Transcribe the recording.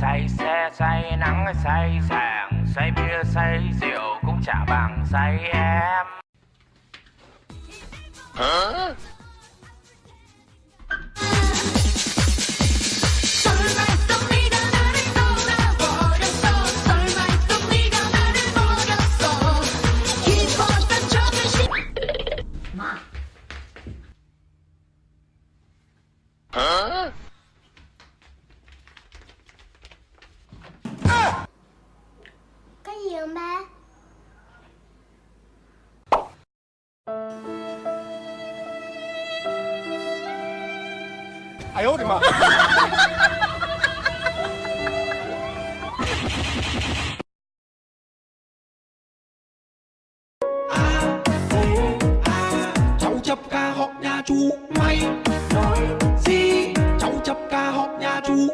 say xe, say nắng, say sàng say bia, say rượu cũng chả bằng say em. 설마 cháu chấp ca học nhà chú mày nói gì? Cháu chấp ca học nhà chú